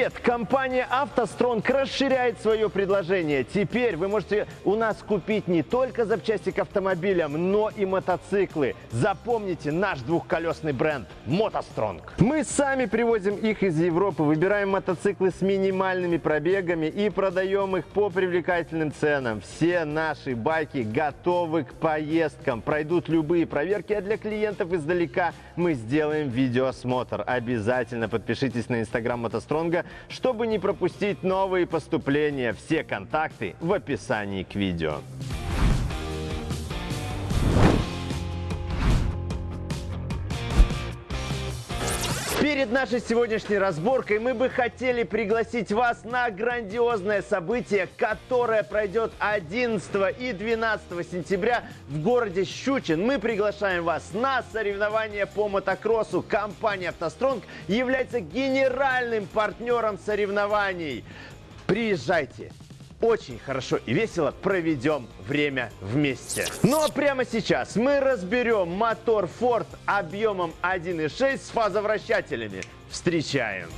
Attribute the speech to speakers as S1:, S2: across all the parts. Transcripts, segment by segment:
S1: привет! Компания «АвтоСтронг» расширяет свое предложение. Теперь вы можете у нас купить не только запчасти к автомобилям, но и мотоциклы. Запомните наш двухколесный бренд «МотоСтронг». Мы сами привозим их из Европы, выбираем мотоциклы с минимальными пробегами и продаем их по привлекательным ценам. Все наши байки готовы к поездкам, пройдут любые проверки, а для клиентов издалека мы сделаем видеоосмотр. Обязательно подпишитесь на инстаграм мотостронга, чтобы не пропустить новые поступления. Все контакты в описании к видео. Перед нашей сегодняшней разборкой мы бы хотели пригласить вас на грандиозное событие, которое пройдет 11 и 12 сентября в городе Щучин. Мы приглашаем вас на соревнования по мотокроссу. Компания «АвтоСтронг» является генеральным партнером соревнований. Приезжайте! Очень хорошо и весело проведем время вместе. Ну а прямо сейчас мы разберем мотор Ford объемом 1.6 с фазовращателями. Встречаем!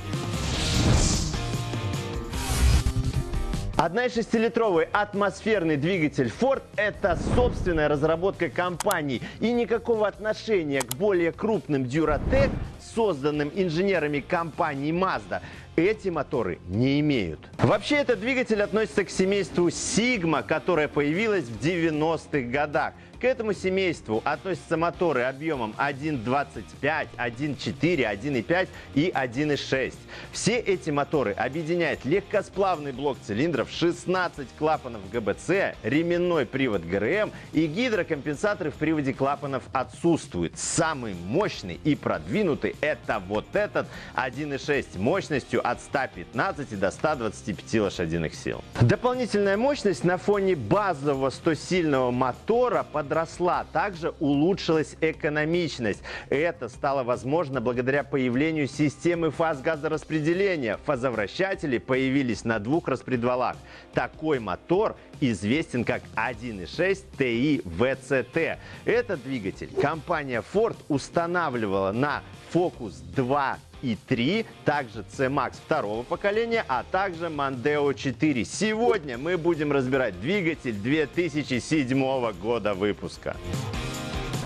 S1: 1,6-литровый атмосферный двигатель Ford – это собственная разработка компании и никакого отношения к более крупным Duratec, созданным инженерами компании Mazda, эти моторы не имеют. Вообще этот двигатель относится к семейству Sigma, которое появилось в 90-х годах. К этому семейству относятся моторы объемом 1.25, 1.4, 1.5 и 1.6. Все эти моторы объединяет легкосплавный блок цилиндров, 16 клапанов ГБЦ, ременной привод ГРМ и гидрокомпенсаторы в приводе клапанов отсутствуют. Самый мощный и продвинутый это вот этот 1.6 мощностью от 115 до 125 лошадиных сил. Дополнительная мощность на фоне базового 100-сильного мотора под подросла. Также улучшилась экономичность. Это стало возможно благодаря появлению системы фаз газораспределения. Фазовращатели появились на двух распредвалах. Такой мотор известен как 1.6 TI VCT. Этот двигатель компания Ford устанавливала на Focus 2 и 3, также C-Max второго поколения, а также Mondeo 4. Сегодня мы будем разбирать двигатель 2007 года выпуска.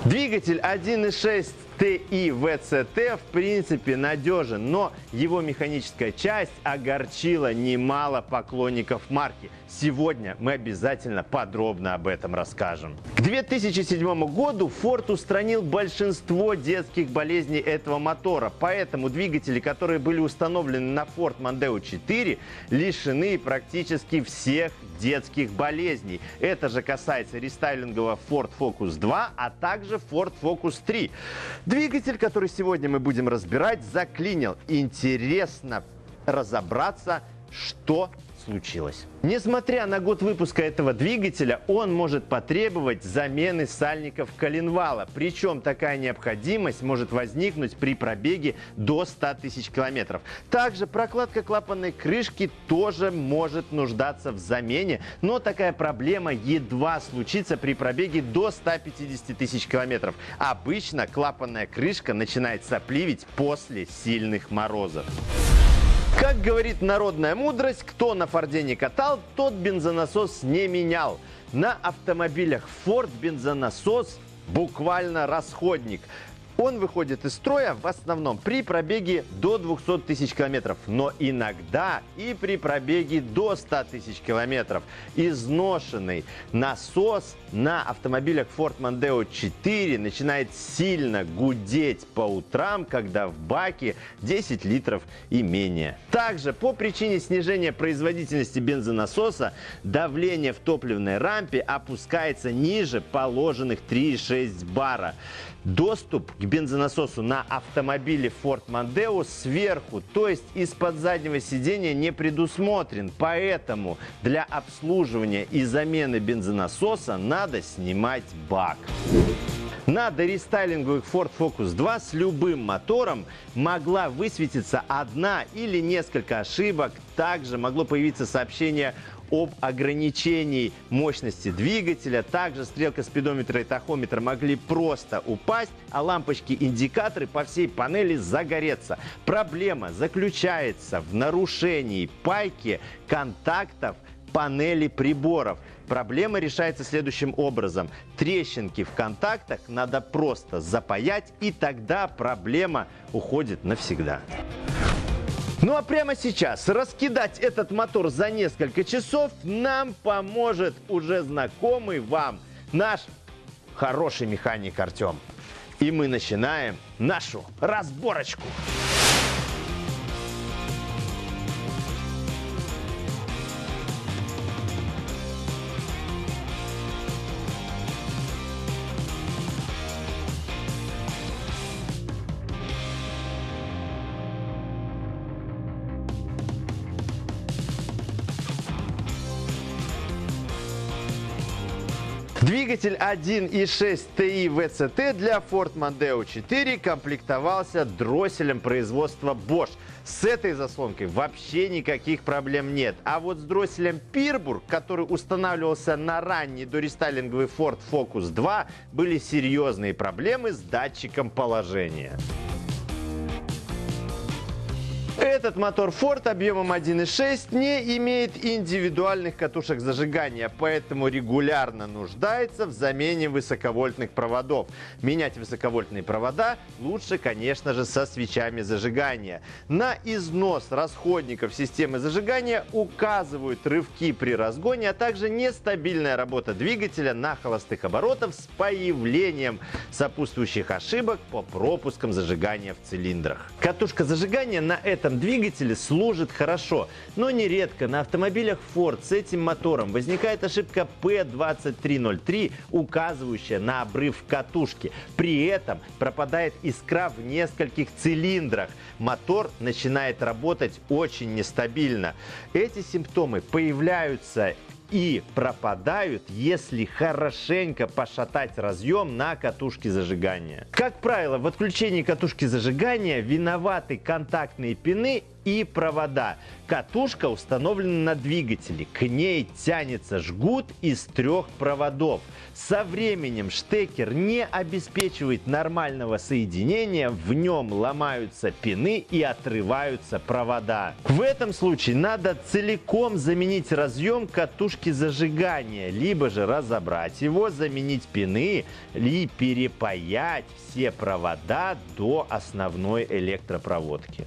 S1: Двигатель 1.6 TI VCT в принципе надежен, но его механическая часть огорчила немало поклонников марки. Сегодня мы обязательно подробно об этом расскажем. К 2007 году Ford устранил большинство детских болезней этого мотора, поэтому двигатели, которые были установлены на Ford Mondeo 4, лишены практически всех детских болезней. Это же касается рестайлингового Ford Focus 2, а также Ford Focus 3. Двигатель, который сегодня мы будем разбирать, заклинил. Интересно разобраться, что случилось. Несмотря на год выпуска этого двигателя, он может потребовать замены сальников коленвала. Причем такая необходимость может возникнуть при пробеге до 100 тысяч километров. Также прокладка клапанной крышки тоже может нуждаться в замене, но такая проблема едва случится при пробеге до 150 тысяч километров. Обычно клапанная крышка начинает сопливить после сильных морозов. Как говорит народная мудрость, кто на Форде не катал, тот бензонасос не менял. На автомобилях Ford бензонасос буквально расходник. Он выходит из строя в основном при пробеге до 200 тысяч километров, но иногда и при пробеге до 100 тысяч километров. Изношенный насос на автомобилях Ford Mondeo 4 начинает сильно гудеть по утрам, когда в баке 10 литров и менее. Также по причине снижения производительности бензонасоса давление в топливной рампе опускается ниже положенных 3,6 бара. Доступ к бензонасосу на автомобиле Ford Mondeo сверху, то есть из-под заднего сидения не предусмотрен. Поэтому для обслуживания и замены бензонасоса надо снимать бак. На дорестайлинговых Ford Focus 2 с любым мотором могла высветиться одна или несколько ошибок. Также могло появиться сообщение об ограничении мощности двигателя. Также стрелка спидометра и тахометра могли просто упасть, а лампочки-индикаторы по всей панели загореться. Проблема заключается в нарушении пайки контактов панели приборов. Проблема решается следующим образом. Трещинки в контактах надо просто запаять, и тогда проблема уходит навсегда. Ну а прямо сейчас раскидать этот мотор за несколько часов нам поможет уже знакомый вам наш хороший механик Артем. И мы начинаем нашу разборочку. Двигатель 1.6 TI VCT для Ford Mondeo 4 комплектовался дросселем производства Bosch. С этой заслонкой вообще никаких проблем нет. А вот с дросселем Пирбург, который устанавливался на ранний дорестайлинговый Ford Focus 2, были серьезные проблемы с датчиком положения. Этот мотор Ford объемом 1.6 не имеет индивидуальных катушек зажигания, поэтому регулярно нуждается в замене высоковольтных проводов. Менять высоковольтные провода лучше, конечно же, со свечами зажигания. На износ расходников системы зажигания указывают рывки при разгоне, а также нестабильная работа двигателя на холостых оборотах с появлением сопутствующих ошибок по пропускам зажигания в цилиндрах. Катушка зажигания на этом этом двигателе служит хорошо, но нередко на автомобилях Ford с этим мотором возникает ошибка P2303, указывающая на обрыв катушки. При этом пропадает искра в нескольких цилиндрах. Мотор начинает работать очень нестабильно. Эти симптомы появляются и пропадают, если хорошенько пошатать разъем на катушке зажигания. Как правило, в отключении катушки зажигания виноваты контактные пины и провода. Катушка установлена на двигателе. К ней тянется жгут из трех проводов. Со временем штекер не обеспечивает нормального соединения, в нем ломаются пины и отрываются провода. В этом случае надо целиком заменить разъем катушки зажигания, либо же разобрать его, заменить пины и перепаять все провода до основной электропроводки.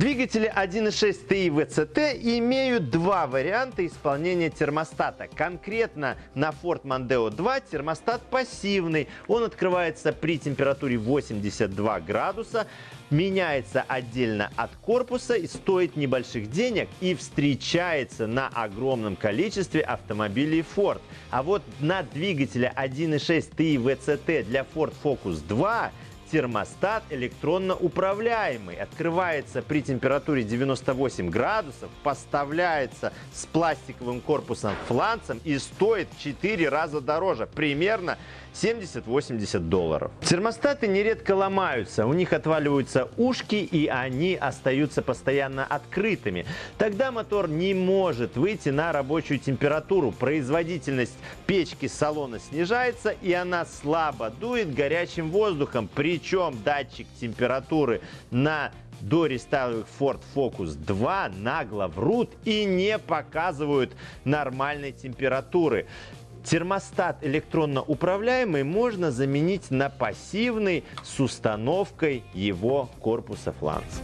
S1: Двигатели 1.6 TI VCT имеют два варианта исполнения термостата. Конкретно на Ford Mondeo 2 термостат пассивный. Он открывается при температуре 82 градуса, меняется отдельно от корпуса и стоит небольших денег и встречается на огромном количестве автомобилей Ford. А вот на двигателе 1.6 TI VCT для Ford Focus 2 термостат электронно управляемый. Открывается при температуре 98 градусов, поставляется с пластиковым корпусом фланцем и стоит в 4 раза дороже. Примерно 70-80 долларов. Термостаты нередко ломаются, у них отваливаются ушки и они остаются постоянно открытыми. Тогда мотор не может выйти на рабочую температуру. Производительность печки салона снижается и она слабо дует горячим воздухом. Причем датчик температуры на до рестайловых Ford Focus 2 нагло врут и не показывают нормальной температуры. Термостат электронно управляемый можно заменить на пассивный с установкой его корпуса фланца.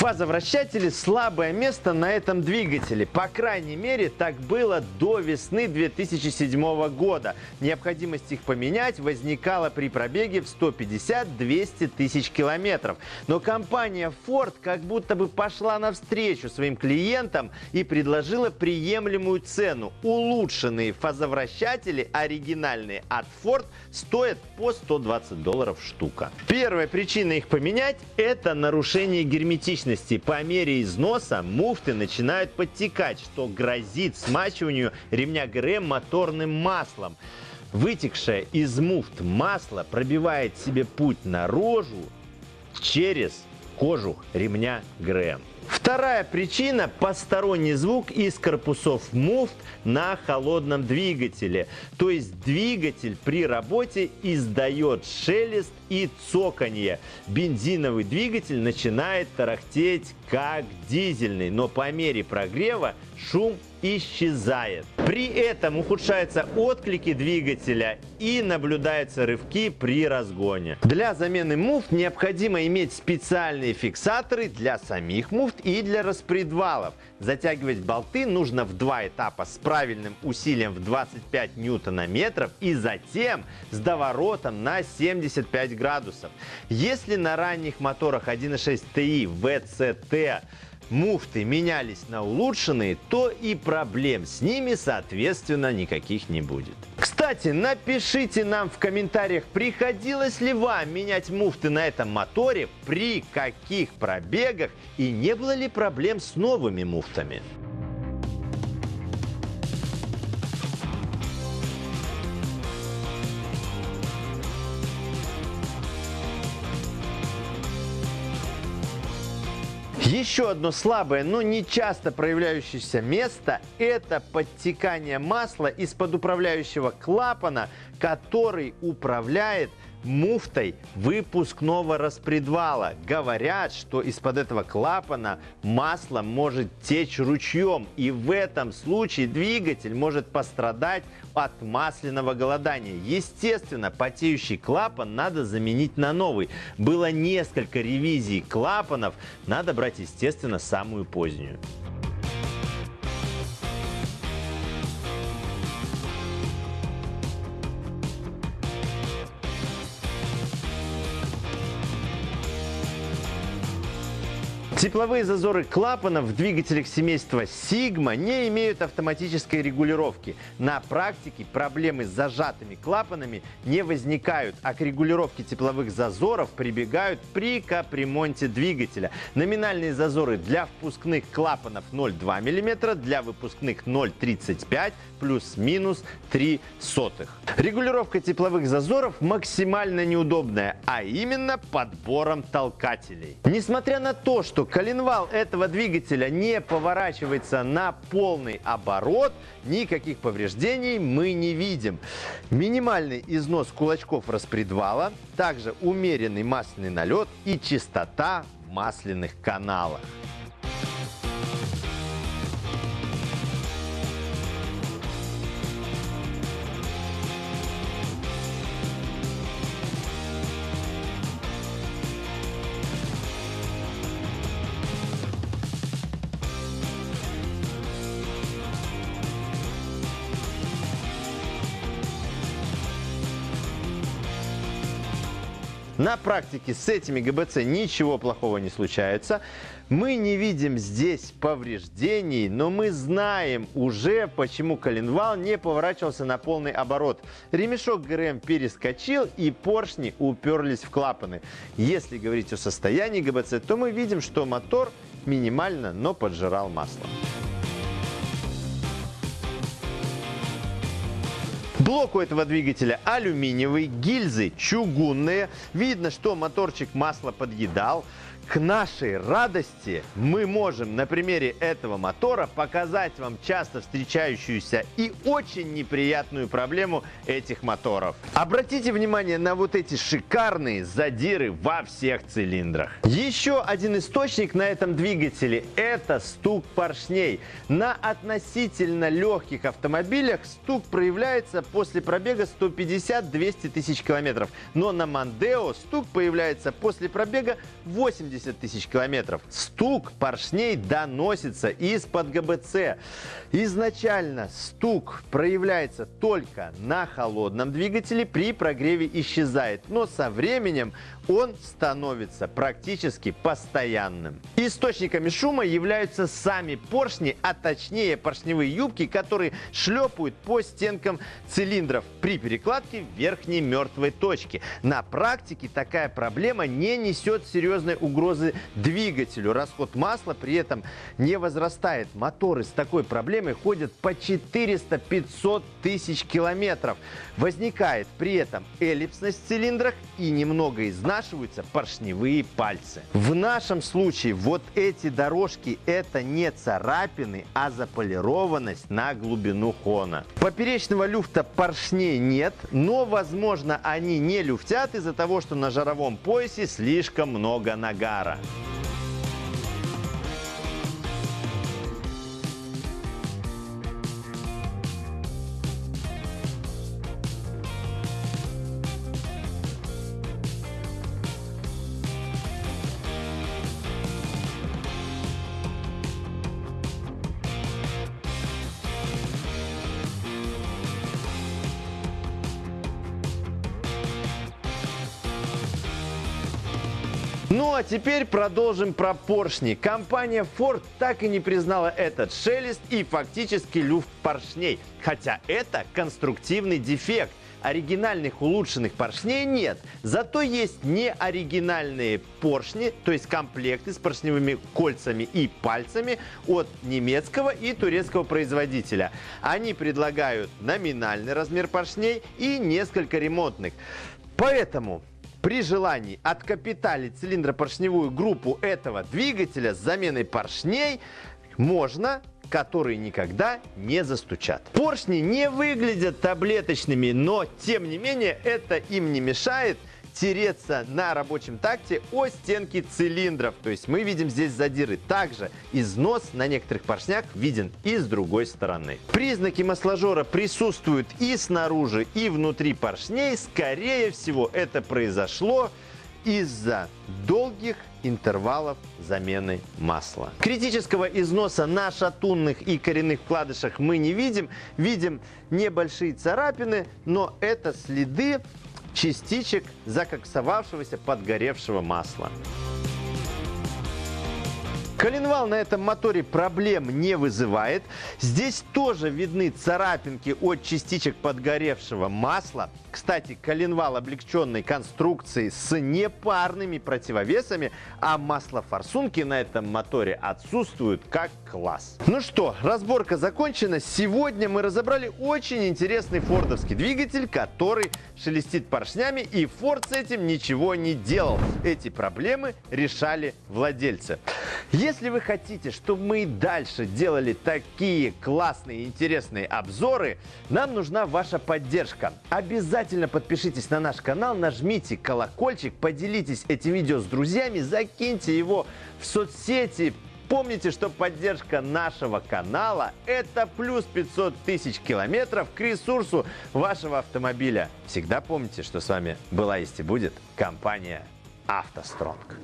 S1: Фазовращатели – слабое место на этом двигателе. По крайней мере, так было до весны 2007 года. Необходимость их поменять возникала при пробеге в 150-200 тысяч километров. Но компания Ford как будто бы пошла навстречу своим клиентам и предложила приемлемую цену. Улучшенные фазовращатели, оригинальные от Ford, стоят по 120 долларов штука. Первая причина их поменять – это нарушение герметичности мощности по мере износа муфты начинают подтекать, что грозит смачиванию ремня ГРМ моторным маслом. Вытекшее из муфт масло пробивает себе путь наружу через кожух ремня ГРМ. Вторая причина – посторонний звук из корпусов муфт на холодном двигателе. То есть двигатель при работе издает шелест и цоканье. Бензиновый двигатель начинает тарахтеть как дизельный, но по мере прогрева шум исчезает. При этом ухудшаются отклики двигателя и наблюдаются рывки при разгоне. Для замены муфт необходимо иметь специальные фиксаторы для самих муфт и для распредвалов. Затягивать болты нужно в два этапа с правильным усилием в 25 ньютона-метров и затем с доворотом на 75 градусов. Если на ранних моторах 1.6 TI VCT муфты менялись на улучшенные, то и проблем с ними, соответственно, никаких не будет. Кстати, напишите нам в комментариях, приходилось ли вам менять муфты на этом моторе, при каких пробегах и не было ли проблем с новыми муфтами. Еще одно слабое, но не часто проявляющееся место – это подтекание масла из-под управляющего клапана, который управляет муфтой выпускного распредвала. Говорят, что из-под этого клапана масло может течь ручьем, и в этом случае двигатель может пострадать от масляного голодания. Естественно, потеющий клапан надо заменить на новый. Было несколько ревизий клапанов, надо брать, естественно, самую позднюю. Тепловые зазоры клапанов в двигателях семейства Sigma не имеют автоматической регулировки. На практике проблемы с зажатыми клапанами не возникают, а к регулировке тепловых зазоров прибегают при капремонте двигателя. Номинальные зазоры для впускных клапанов 0,2 мм, для выпускных 0,35 плюс-минус 3 сотых. Регулировка тепловых зазоров максимально неудобная, а именно подбором толкателей. Несмотря на то, что коленвал этого двигателя не поворачивается на полный оборот, никаких повреждений мы не видим. Минимальный износ кулачков распредвала, также умеренный масляный налет и чистота масляных каналах. На практике с этими ГБЦ ничего плохого не случается. Мы не видим здесь повреждений, но мы знаем уже, почему коленвал не поворачивался на полный оборот. Ремешок ГРМ перескочил и поршни уперлись в клапаны. Если говорить о состоянии ГБЦ, то мы видим, что мотор минимально, но поджирал масло. Блок у этого двигателя алюминиевый, гильзы чугунные. Видно, что моторчик масло подъедал. К нашей радости мы можем на примере этого мотора показать вам часто встречающуюся и очень неприятную проблему этих моторов. Обратите внимание на вот эти шикарные задиры во всех цилиндрах. Еще один источник на этом двигателе – это стук поршней. На относительно легких автомобилях стук проявляется после пробега 150-200 тысяч километров. Но на Мандео стук появляется после пробега 80 80 тысяч километров. Стук поршней доносится из-под ГБЦ. Изначально стук проявляется только на холодном двигателе, при прогреве исчезает, но со временем он становится практически постоянным. Источниками шума являются сами поршни, а точнее поршневые юбки, которые шлепают по стенкам цилиндров при перекладке верхней мертвой точки. На практике такая проблема не несет серьезной угрозы двигателю. Расход масла при этом не возрастает. Моторы с такой проблемой ходят по 400-500 тысяч километров. Возникает при этом эллипсность в цилиндрах и немного изнашиваются поршневые пальцы. В нашем случае вот эти дорожки это не царапины, а заполированность на глубину хона. Поперечного люфта поршней нет, но возможно они не люфтят из-за того, что на жаровом поясе слишком много нагара. Теперь продолжим про поршни. Компания Ford так и не признала этот шелест и фактически люфт поршней. Хотя это конструктивный дефект. Оригинальных улучшенных поршней нет. Зато есть неоригинальные поршни, то есть комплекты с поршневыми кольцами и пальцами от немецкого и турецкого производителя. Они предлагают номинальный размер поршней и несколько ремонтных. Поэтому при желании откапиталить цилиндропоршневую группу этого двигателя с заменой поршней можно которые никогда не застучат. Поршни не выглядят таблеточными, но тем не менее это им не мешает тереться на рабочем такте о стенки цилиндров. То есть мы видим здесь задиры. Также износ на некоторых поршнях виден и с другой стороны. Признаки масложора присутствуют и снаружи, и внутри поршней. Скорее всего, это произошло из-за долгих интервалов замены масла. Критического износа на шатунных и коренных вкладышах мы не видим. Видим небольшие царапины, но это следы частичек закоксовавшегося подгоревшего масла. Коленвал на этом моторе проблем не вызывает. Здесь тоже видны царапинки от частичек подгоревшего масла. Кстати, коленвал облегченной конструкции с непарными противовесами, а маслофорсунки на этом моторе отсутствуют как класс. Ну что, разборка закончена. Сегодня мы разобрали очень интересный фордовский двигатель, который шелестит поршнями, и Форд с этим ничего не делал. Эти проблемы решали владельцы. Вы хотите, чтобы мы и дальше делали такие классные интересные обзоры, нам нужна ваша поддержка. Обязательно подпишитесь на наш канал, нажмите колокольчик, поделитесь этим видео с друзьями, закиньте его в соцсети, Помните, что поддержка нашего канала – это плюс 500 тысяч километров к ресурсу вашего автомобиля. Всегда помните, что с вами была есть и будет компания «АвтоСтронг».